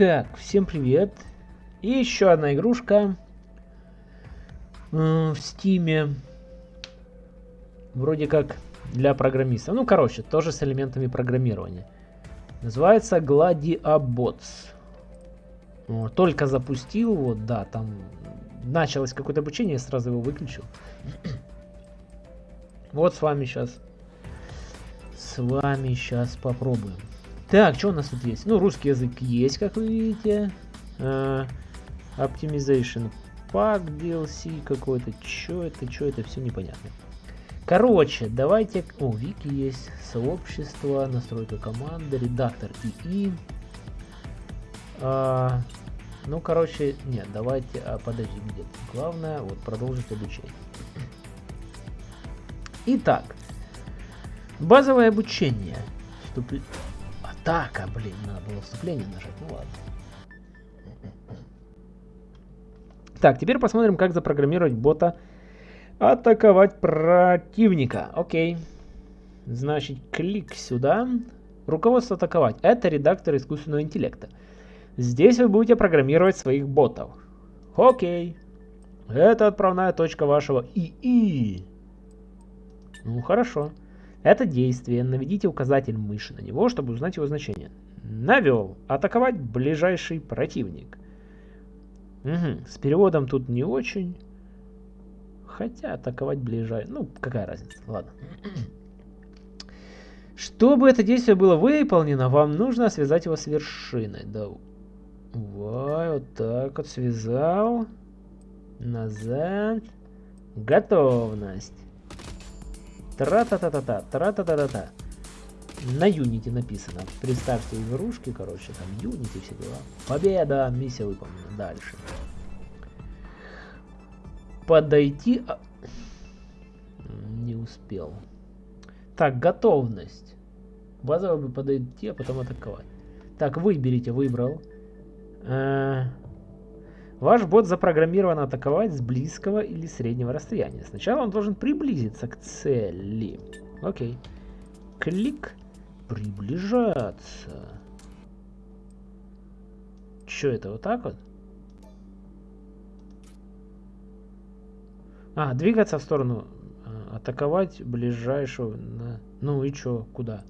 Так, всем привет. И еще одна игрушка в стиме. Вроде как для программистов. Ну, короче, тоже с элементами программирования. Называется Gladiabots. Только запустил, вот, да, там началось какое-то обучение, я сразу его выключил. Вот с вами сейчас. С вами сейчас попробуем. Так, что у нас тут есть? Ну, русский язык есть, как вы видите. Uh, Optimization Pack DLC какой-то. Что это, что это, все непонятно. Короче, давайте... О, вики есть, сообщество, настройка команды, редактор ИИ. А, ну, короче, нет, давайте... А, подожди, где Главное, вот, продолжить обучение. Итак, базовое обучение. Вступ... Атака, блин, надо было вступление нажать, ну ладно. Так, теперь посмотрим, как запрограммировать бота атаковать противника. Окей. Значит, клик сюда. Руководство атаковать. Это редактор искусственного интеллекта. Здесь вы будете программировать своих ботов. Окей. Это отправная точка вашего ИИ. Ну, хорошо. Это действие. Наведите указатель мыши на него, чтобы узнать его значение. Навел. Атаковать ближайший противник. Угу. С переводом тут не очень. Хотя атаковать ближайший... Ну, какая разница. Ладно. Чтобы это действие было выполнено, вам нужно связать его с вершиной. Давай, вот так вот связал. Назад. Готовность. Тра-та-та-та-та, тра-та-та-та-та. На Unity написано. Представьте игрушки, короче, там Unity все дела. Победа! Миссия выполнена. Дальше. Подойти... А... Не успел. Так, готовность. Базово бы подойти, а потом атаковать. Так, выберите, выбрал. Э Ваш бот запрограммирован атаковать с близкого или среднего расстояния. Сначала он должен приблизиться к цели. Окей. Клик. Приближаться. Что это, вот так вот? А, двигаться в сторону. А, атаковать ближайшего. Ну и чё, куда?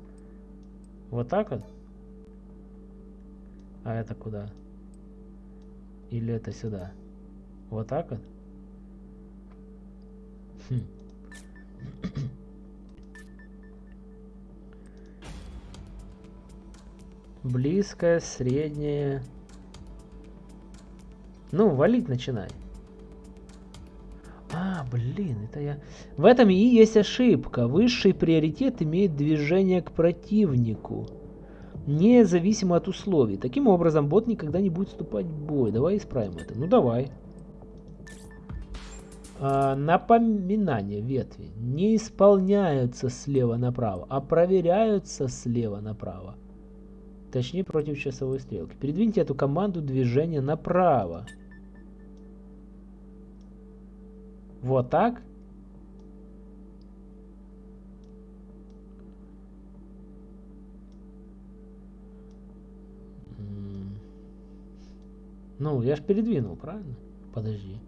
Вот так вот? А это куда? Или это сюда? Вот так вот? Хм. Близкое, среднее. Ну, валить начинай. А, блин, это я... В этом и есть ошибка. Высший приоритет имеет движение к противнику независимо от условий. Таким образом, бот никогда не будет вступать в бой. Давай исправим это. Ну, давай. А, напоминания ветви не исполняются слева направо, а проверяются слева направо. Точнее, против часовой стрелки. Передвиньте эту команду движения направо. Вот так. Ну, я ж передвинул, правильно? Подожди.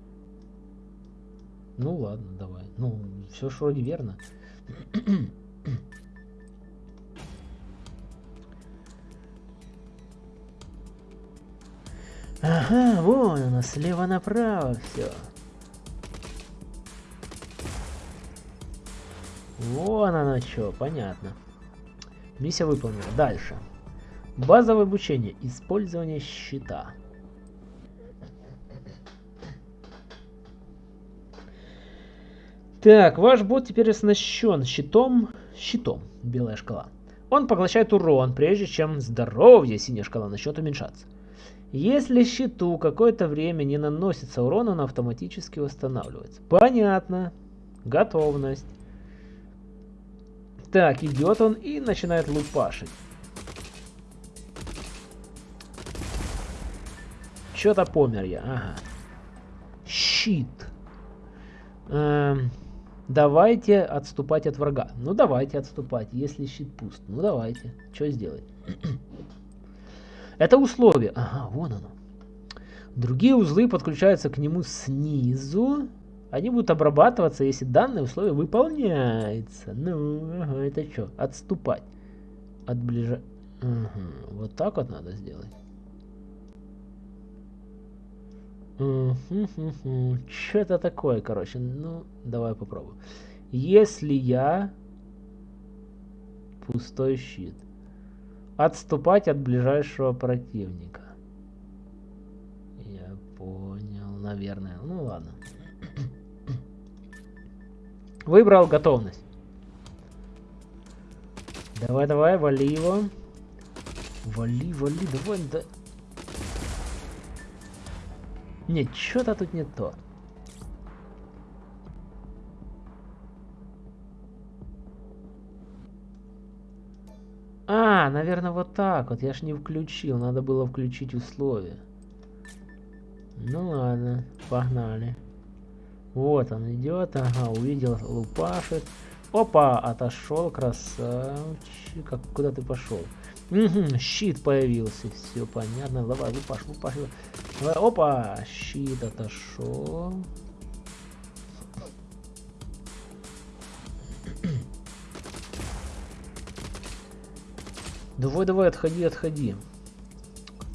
Ну ладно, давай. Ну, все ж вроде верно. Ага, вон оно, слева направо все. Вон оно что, понятно. Миссия выполнена. Дальше. Базовое обучение. Использование щита. Так, ваш бот теперь оснащен щитом. Щитом. Белая шкала. Он поглощает урон, прежде чем здоровье, синяя шкала, начнет уменьшаться. Если щиту какое-то время не наносится урон, он автоматически восстанавливается. Понятно. Готовность. Так, идет он и начинает лупашить. Что-то помер я. Ага. Щит. Эм, Давайте отступать от врага. Ну давайте отступать, если щит пуст. Ну давайте. Что сделать? Это условие. Ага, вон оно. Другие узлы подключаются к нему снизу. Они будут обрабатываться, если данное условие выполняется. Ну, это что? Отступать. От ближа... Угу. Вот так вот надо сделать. Что это такое, короче? Ну, давай попробуем. Если я... Пустой щит. Отступать от ближайшего противника. Я понял, наверное. Ну ладно. Выбрал готовность. Давай, давай, вали его. Вали, вали, давай, да. Нет, что-то тут не то. А, наверное, вот так вот. Я ж не включил. Надо было включить условия. Ну ладно, погнали. Вот он идет. Ага, увидел, лупашит. Опа, отошел, красавчик. Как, куда ты пошел? Угу, щит появился. Все понятно. Давай, лупаш, лупаш. Давай, опа, щит отошел. Давай, давай, отходи, отходи.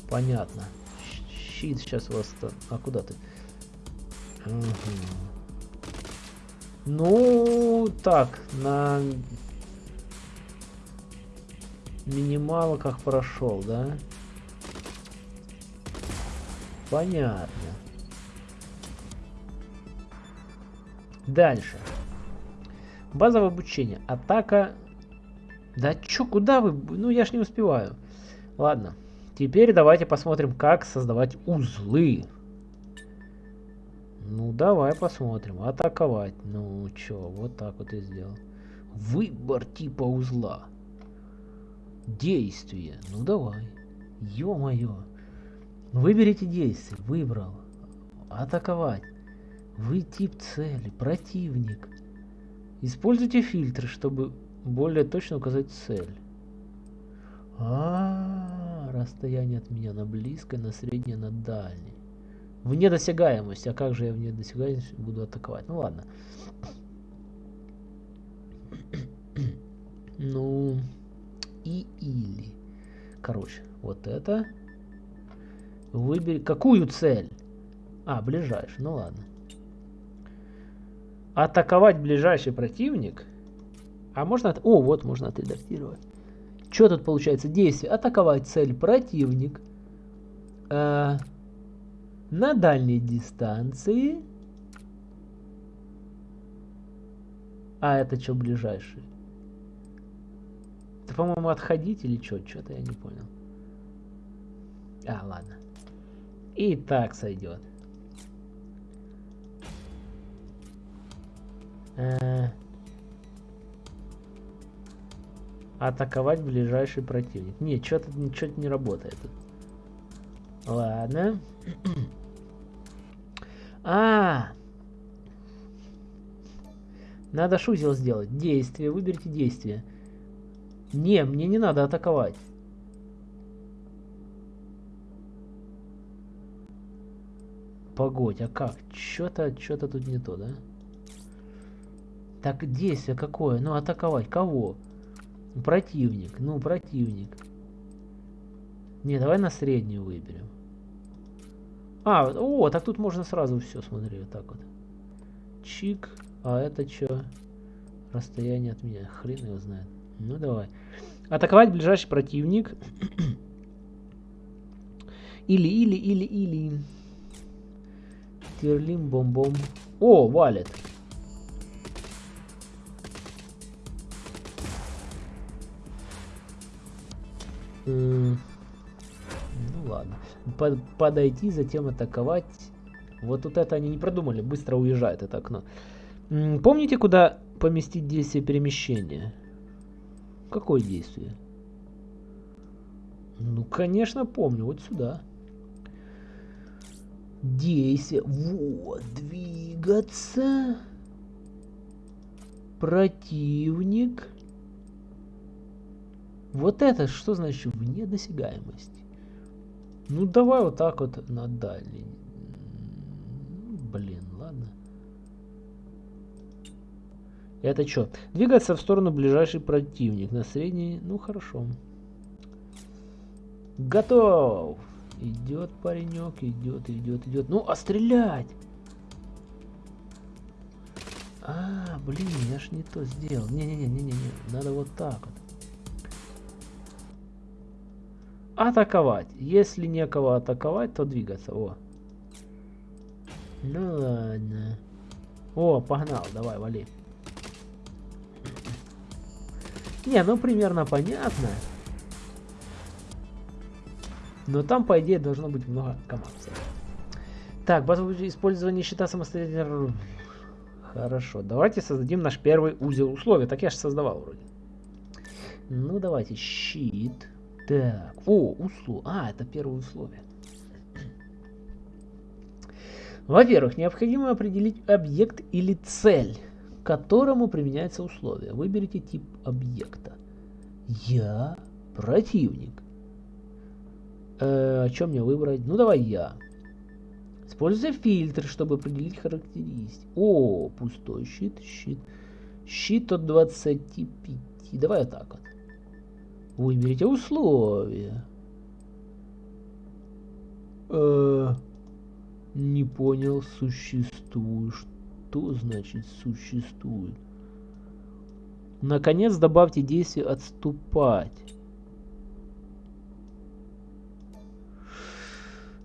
Понятно. Щит сейчас вас... А куда ты? Угу. Ну, так, на минималках прошел, да? Понятно. Дальше. Базовое обучение. Атака да чё, куда вы? Ну, я ж не успеваю. Ладно. Теперь давайте посмотрим, как создавать узлы. Ну, давай посмотрим. Атаковать. Ну, чё, вот так вот и сделал. Выбор типа узла. Действие. Ну, давай. Ё-моё. Выберите действие. Выбрал. Атаковать. Вы тип цели. Противник. Используйте фильтры, чтобы более точно указать цель. А, -а, -а расстояние от меня на близкое, на среднее, на дальнее. Вне досягаемости. А как же я вне досягаемости буду атаковать? Ну ладно. ну и или. Короче, вот это. Выбери. Какую цель? А, ближайший. Ну ладно. Атаковать ближайший противник – а можно... О, вот можно отредактировать. Что тут получается? Действие. Атаковать цель противник э, на дальней дистанции. А это что ближайший? По-моему, отходить или что? Что-то я не понял. А, ладно. И так сойдет. Э Атаковать ближайший противник. Нет, что-то что не работает. Ладно. а, Надо шузел сделать. Действие. Выберите действие. Не, мне не надо атаковать. Погодь, а как? Что-то что-то тут не то, да? Так, действие какое? Ну, атаковать. Кого? Противник. Ну, противник. Не, давай на среднюю выберем. А, о, так тут можно сразу все, смотри, вот так вот. Чик. А это что? Расстояние от меня. Хрен его знает. Ну, давай. Атаковать ближайший противник. Или, или, или, или. Терлим, бом-бом. О, валит. Ну ладно. Под, подойти, затем атаковать. Вот тут это они не продумали. Быстро уезжает это окно. Помните, куда поместить действие перемещения? Какое действие? Ну, конечно, помню. Вот сюда. Действие. Вот, двигаться. Противник. Вот это что значит вне досягаемости? Ну, давай вот так вот на дальний. Блин, ладно. Это что? Двигаться в сторону ближайший противник. На средний. Ну, хорошо. Готов. Идет паренек, идет, идет, идет. Ну, а стрелять? А, блин, я ж не то сделал. Не-не-не-не-не, надо вот так вот. Атаковать. Если некого атаковать, то двигаться. О. Ну ладно. О, погнал, давай, вали. Не, ну примерно понятно. Но там, по идее, должно быть много команд. Так, базовое использование щита самостоятельно... Хорошо, давайте создадим наш первый узел условий. Так я же создавал вроде. Ну, давайте, щит. Так, о, условие. А, это первое условие. Во-первых, необходимо определить объект или цель, которому применяется условие. Выберите тип объекта. Я противник. Э, о чем мне выбрать? Ну, давай я. Используя фильтр, чтобы определить характеристики. О, пустой щит, щит. Щит от 25. Давай вот так вот. Выберите условия. Э, не понял, существует. Что значит существует? Наконец добавьте действие отступать.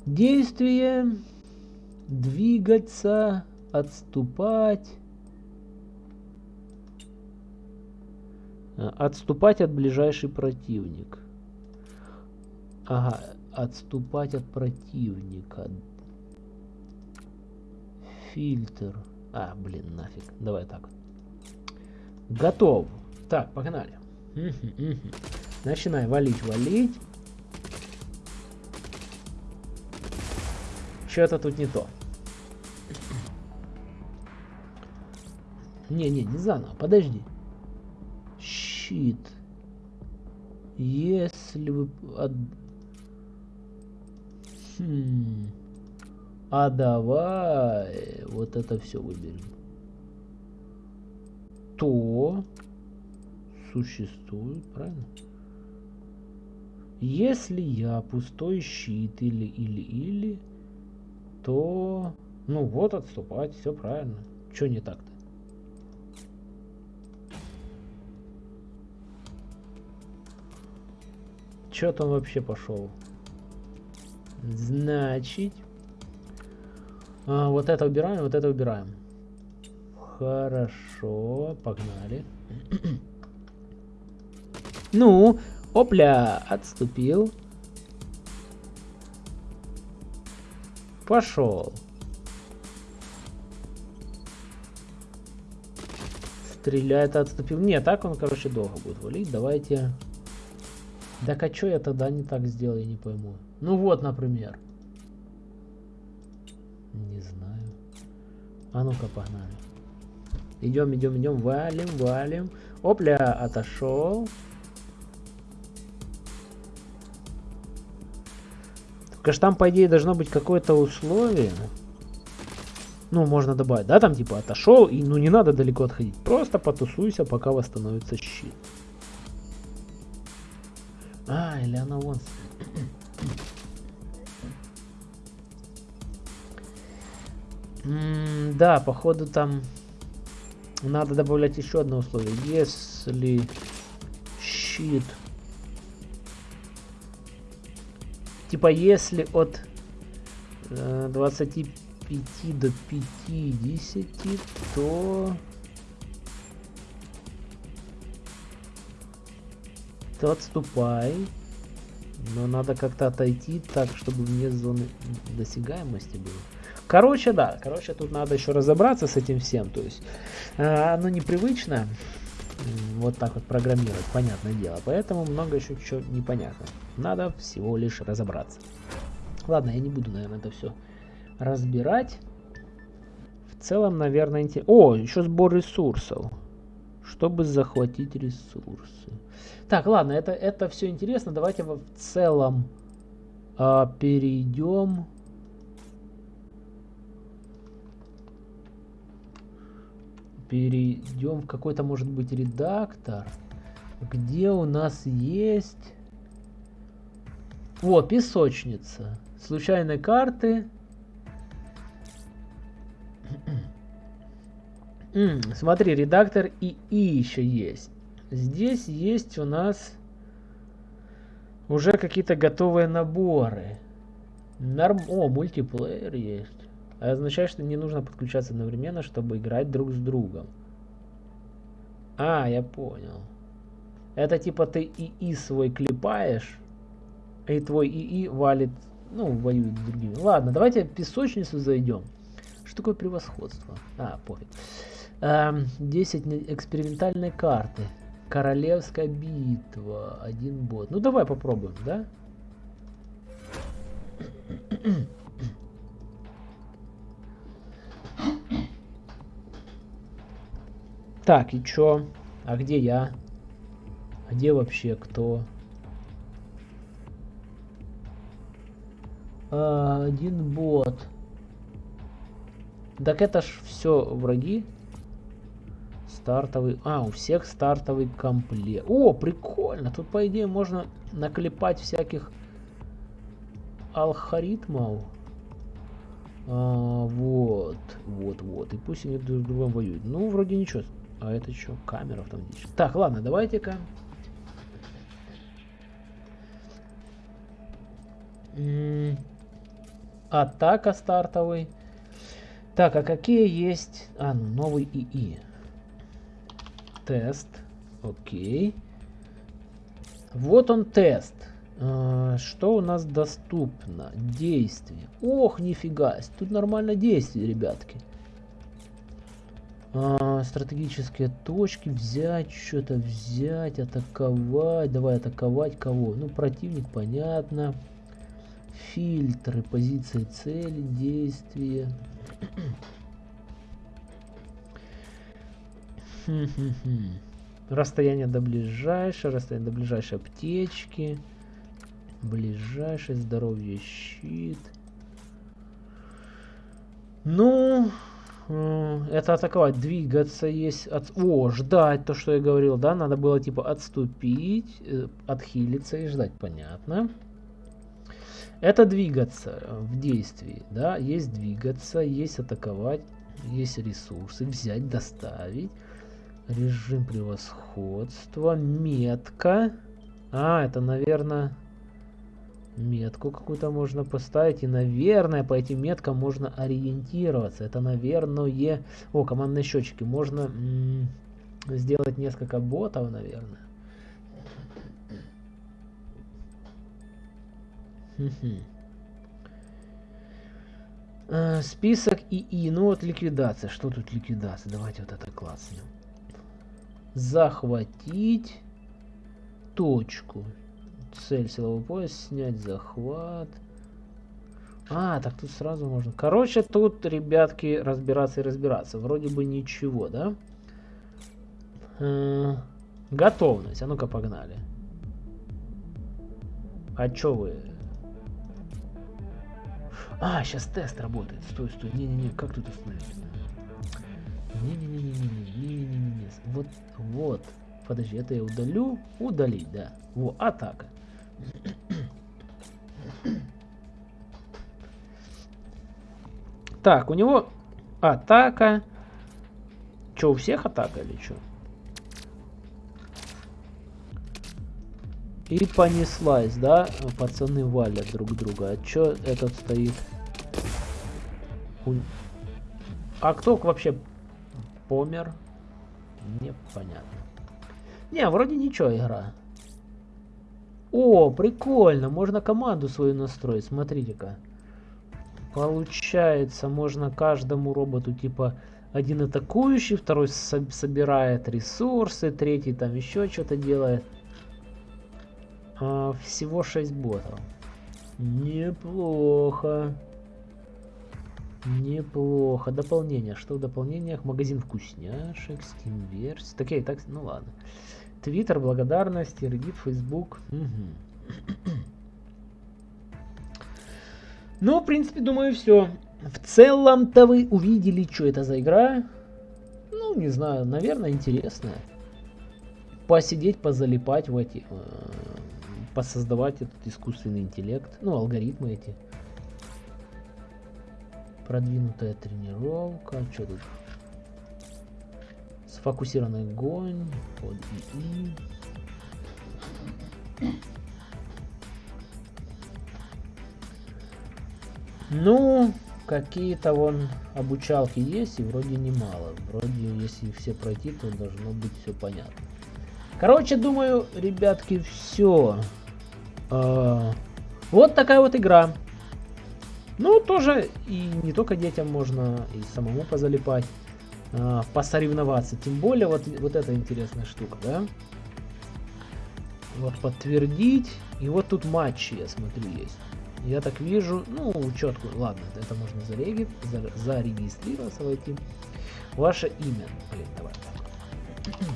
Действие двигаться, отступать. Отступать от ближайший противник. Ага, отступать от противника. Фильтр. А, блин, нафиг. Давай так. Готов. Так, погнали. Начинай валить, валить. Что-то тут не то. Не-не, не заново, подожди. Щит. Если вы... Хм. А давай вот это все выберем. То существует, правильно? Если я пустой щит или или или то... Ну вот, отступать, все правильно. Что не так-то? Че там вообще пошел? Значит... А, вот это убираем, вот это убираем. Хорошо, погнали. ну, опля, отступил. Пошел. Стреляет, отступил. Не, так он, короче, долго будет валить. Давайте... Так а что я тогда не так сделал, я не пойму. Ну вот, например. Не знаю. А ну-ка, погнали. Идем, идем, идем, валим, валим. Опля, отошел. Только там, по идее, должно быть какое-то условие. Ну, можно добавить, да, там типа отошел, и ну не надо далеко отходить. Просто потусуйся, пока восстановится щит. А, или она вон. Да, походу там надо добавлять еще одно условие. Если щит Типа, если от э, 25 до 50, то... То отступай. Но надо как-то отойти так, чтобы вне зоны досягаемости было. Короче, да. Короче, тут надо еще разобраться с этим всем. То есть, э, оно непривычно вот так вот программировать, понятное дело. Поэтому много еще чего непонятно. Надо всего лишь разобраться. Ладно, я не буду, наверное, это все разбирать. В целом, наверное, интересно. О, еще сбор ресурсов. Чтобы захватить ресурсы. Так, ладно, это, это все интересно. Давайте в целом А, перейдем... Перейдем в какой-то, может быть, редактор, где у нас есть... О, песочница. Случайные карты. Смотри, редактор ИИ еще есть. Здесь есть у нас уже какие-то готовые наборы. Норм... О, мультиплеер есть. А означает, что не нужно подключаться одновременно, чтобы играть друг с другом. А, я понял. Это типа ты ИИ свой клепаешь, и твой ИИ валит, ну, воюет с другими. Ладно, давайте в песочницу зайдем. Что такое превосходство? А, пофиг. Эм, 10 экспериментальной карты. Королевская битва. Один бот. Ну давай попробуем, да? Так, и чё? А где я? А где вообще кто? А, один бот. Так это ж все враги. Стартовый... А, у всех стартовый комплект. О, прикольно. Тут, по идее, можно наклепать всяких алгоритмов. А, вот, вот, вот. И пусть они друг с другом воюют. Ну, вроде ничего. А это что? Камера автоматически. Так, ладно, давайте-ка. Атака стартовый. Так, а какие есть... А, ну, новый ИИ. Тест. Окей. Вот он тест. А, что у нас доступно? Действие. Ох, нифига. Тут нормально действие, ребятки. Стратегические точки. Взять, что-то взять, атаковать. Давай атаковать кого? Ну, противник, понятно. Фильтры, позиции цели, действия. Расстояние до ближайшей, расстояние до ближайшей аптечки. Ближайший здоровье щит. Ну, это атаковать, двигаться есть. От... О, ждать, то, что я говорил, да? Надо было типа отступить, э, отхилиться и ждать, понятно. Это двигаться в действии, да? Есть двигаться, есть атаковать, есть ресурсы, взять, доставить. Режим превосходства. Метка. А, это, наверное, метку какую-то можно поставить. И, наверное, по этим меткам можно ориентироваться. Это, наверное... О, командные счетчики. Можно сделать несколько ботов, наверное. Э, список ИИ. Ну вот ликвидация. Что тут ликвидация? Давайте вот это класснем захватить точку. Цель силовой пояс, снять захват. А, так тут сразу можно. Короче, тут, ребятки, разбираться и разбираться. Вроде бы ничего, да? Э -э готовность. А ну-ка, погнали. А чё вы? А, сейчас тест работает. Стой, стой. Не-не-не, как тут остановиться? Не-не-не-не-не-не-не-не-не. Вот, вот. Подожди, это я удалю. Удалить, да. Во, атака. Так, у него атака. Че, у всех атака или что? И понеслась, да? Пацаны валят друг друга. А чё этот стоит? А кто вообще помер. Непонятно. Не, вроде ничего игра. О, прикольно. Можно команду свою настроить. Смотрите-ка. Получается, можно каждому роботу типа один атакующий, второй со собирает ресурсы, третий там еще что-то делает. А, всего 6 ботов. Неплохо. Неплохо. Дополнение. Что в дополнениях? Магазин вкусняшек, Steam версии. Такие, так, ну ладно. Твиттер, благодарности, Reddit, Facebook. Угу. Ну, в принципе, думаю, все. В целом-то вы увидели, что это за игра. Ну, не знаю, наверное, интересная. Посидеть, позалипать в эти... Э, посоздавать этот искусственный интеллект. Ну, алгоритмы эти. Продвинутая тренировка. Что тут? Сфокусированный огонь. Под ИИ. Ну, какие-то вон обучалки есть, и вроде немало. Вроде, если все пройти, то должно быть все понятно. Короче, думаю, ребятки, все. А, вот такая вот игра. Ну, тоже и не только детям можно, и самому позалипать, а, посоревноваться. Тем более, вот, вот эта интересная штука, да? Вот подтвердить. И вот тут матчи, я смотрю, есть. Я так вижу, ну, учетку, ладно, это можно зареги, зарегистрироваться, войти. Ваше имя, блин, давай.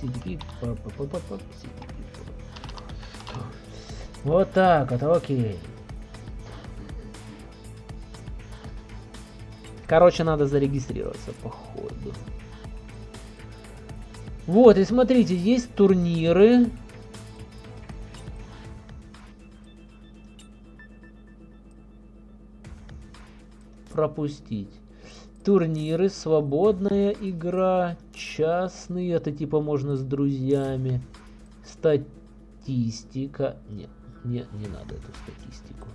CDP, Вот так вот, окей. Короче, надо зарегистрироваться, походу. Вот, и смотрите, есть турниры. Пропустить. Турниры, свободная игра, частные, это типа можно с друзьями. Статистика. Нет, не, не надо эту статистику.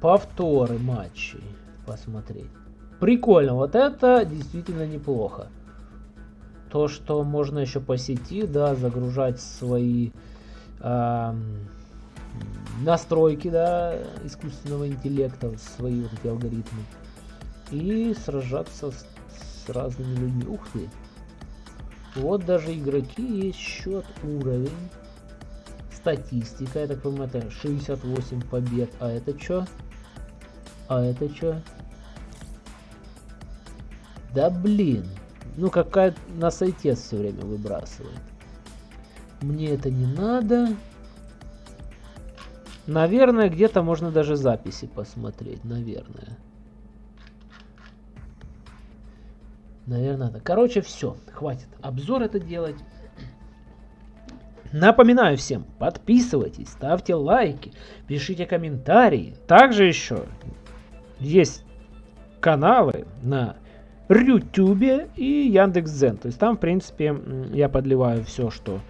Повторы матчей посмотреть. Прикольно, вот это действительно неплохо. То, что можно еще по сети, да, загружать свои эм, настройки, да, искусственного интеллекта, свои вот эти алгоритмы. И сражаться с, с разными людьми. Ух ты! Вот даже игроки есть счет, уровень. Статистика, я так понимаю, это 68 побед. А это что? А это что? Да блин. Ну какая на сайте все время выбрасывает. Мне это не надо. Наверное, где-то можно даже записи посмотреть. Наверное. Наверное, да. Короче, все. Хватит обзор это делать. Напоминаю всем, подписывайтесь, ставьте лайки, пишите комментарии. Также еще есть каналы на Рютюбе и Яндекс.Дзен. То есть там, в принципе, я подливаю все, что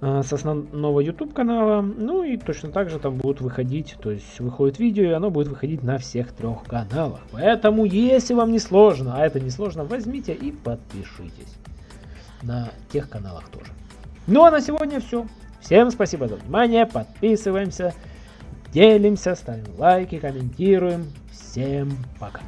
с основного YouTube канала. Ну и точно так же там будут выходить, то есть выходит видео, и оно будет выходить на всех трех каналах. Поэтому, если вам не сложно, а это не сложно, возьмите и подпишитесь на тех каналах тоже. Ну а на сегодня все. Всем спасибо за внимание, подписываемся, делимся, ставим лайки, комментируем. Всем пока.